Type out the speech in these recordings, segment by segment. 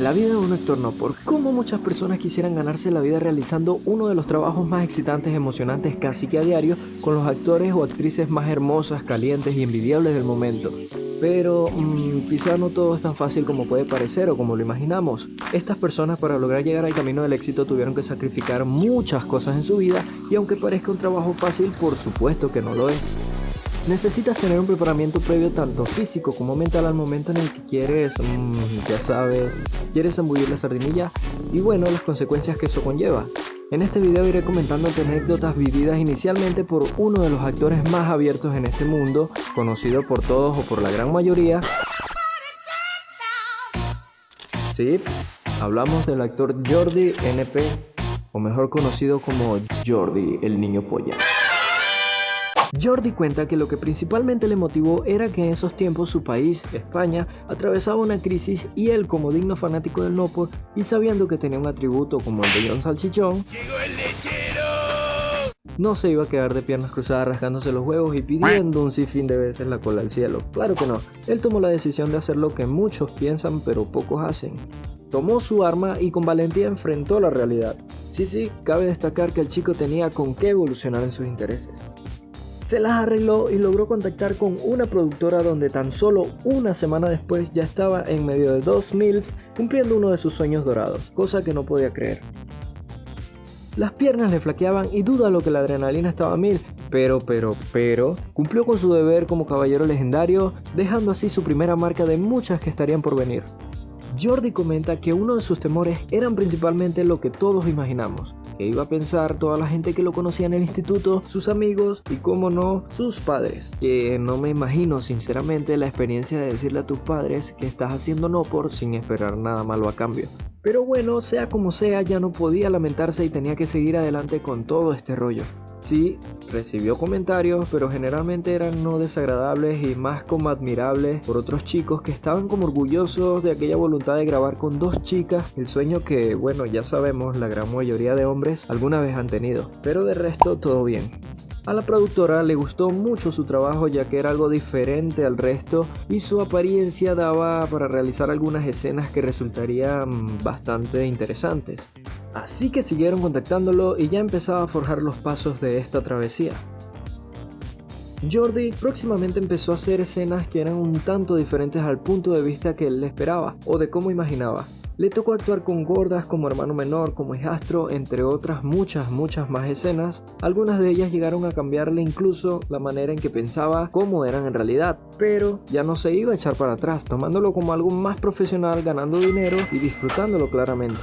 la vida de un actor no, por cómo muchas personas quisieran ganarse la vida realizando uno de los trabajos más excitantes, emocionantes casi que a diario, con los actores o actrices más hermosas, calientes y envidiables del momento. Pero mmm, quizá no todo es tan fácil como puede parecer o como lo imaginamos. Estas personas para lograr llegar al camino del éxito tuvieron que sacrificar muchas cosas en su vida y aunque parezca un trabajo fácil, por supuesto que no lo es. Necesitas tener un preparamiento previo tanto físico como mental al momento en el que quieres, mmm, ya sabes, quieres embullir la sardinilla y bueno, las consecuencias que eso conlleva. En este video iré comentando anécdotas vividas inicialmente por uno de los actores más abiertos en este mundo, conocido por todos o por la gran mayoría. Sí, hablamos del actor Jordi NP, o mejor conocido como Jordi, el niño polla. Jordi cuenta que lo que principalmente le motivó era que en esos tiempos su país, España, atravesaba una crisis y él como digno fanático del Nopo y sabiendo que tenía un atributo como el de John Salchichón, no se iba a quedar de piernas cruzadas rasgándose los huevos y pidiendo un sinfín de veces la cola al cielo. Claro que no, él tomó la decisión de hacer lo que muchos piensan pero pocos hacen. Tomó su arma y con valentía enfrentó la realidad. Sí, sí, cabe destacar que el chico tenía con qué evolucionar en sus intereses se las arregló y logró contactar con una productora donde tan solo una semana después ya estaba en medio de dos mil cumpliendo uno de sus sueños dorados, cosa que no podía creer. Las piernas le flaqueaban y duda lo que la adrenalina estaba a mil, pero, pero, pero, cumplió con su deber como caballero legendario, dejando así su primera marca de muchas que estarían por venir. Jordi comenta que uno de sus temores eran principalmente lo que todos imaginamos, iba a pensar toda la gente que lo conocía en el instituto, sus amigos y como no, sus padres. Que no me imagino sinceramente la experiencia de decirle a tus padres que estás haciendo no por sin esperar nada malo a cambio. Pero bueno, sea como sea, ya no podía lamentarse y tenía que seguir adelante con todo este rollo. Sí, recibió comentarios, pero generalmente eran no desagradables y más como admirables por otros chicos que estaban como orgullosos de aquella voluntad de grabar con dos chicas, el sueño que, bueno, ya sabemos, la gran mayoría de hombres alguna vez han tenido. Pero de resto, todo bien. A la productora le gustó mucho su trabajo ya que era algo diferente al resto y su apariencia daba para realizar algunas escenas que resultarían bastante interesantes. Así que siguieron contactándolo y ya empezaba a forjar los pasos de esta travesía. Jordi próximamente empezó a hacer escenas que eran un tanto diferentes al punto de vista que él esperaba o de cómo imaginaba. Le tocó actuar con gordas como hermano menor, como hijastro, entre otras muchas, muchas más escenas. Algunas de ellas llegaron a cambiarle incluso la manera en que pensaba cómo eran en realidad, pero ya no se iba a echar para atrás, tomándolo como algo más profesional, ganando dinero y disfrutándolo claramente.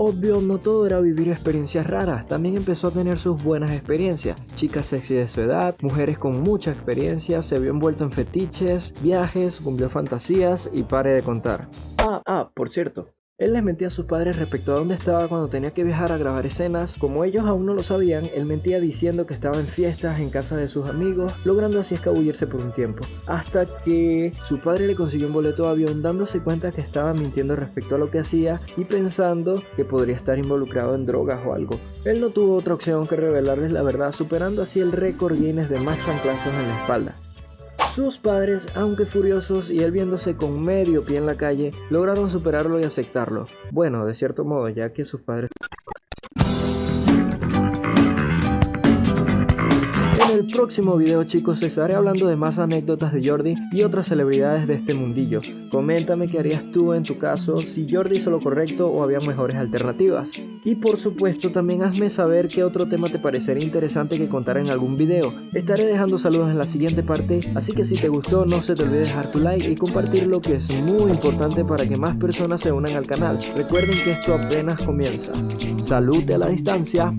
Obvio, no todo era vivir experiencias raras, también empezó a tener sus buenas experiencias. Chicas sexy de su edad, mujeres con mucha experiencia, se vio envuelto en fetiches, viajes, cumplió fantasías y pare de contar. Ah, ah, por cierto, él les mentía a sus padres respecto a dónde estaba cuando tenía que viajar a grabar escenas. Como ellos aún no lo sabían, él mentía diciendo que estaba en fiestas en casa de sus amigos, logrando así escabullirse por un tiempo. Hasta que su padre le consiguió un boleto de avión dándose cuenta que estaba mintiendo respecto a lo que hacía y pensando que podría estar involucrado en drogas o algo. Él no tuvo otra opción que revelarles la verdad, superando así el récord Guinness de más chanclazos en la espalda. Sus padres, aunque furiosos y él viéndose con medio pie en la calle, lograron superarlo y aceptarlo. Bueno, de cierto modo, ya que sus padres el próximo video chicos estaré hablando de más anécdotas de Jordi y otras celebridades de este mundillo. Coméntame qué harías tú en tu caso, si Jordi hizo lo correcto o había mejores alternativas. Y por supuesto también hazme saber qué otro tema te parecería interesante que contar en algún video. Estaré dejando saludos en la siguiente parte, así que si te gustó no se te olvide dejar tu like y compartirlo que es muy importante para que más personas se unan al canal. Recuerden que esto apenas comienza. Salud a la distancia.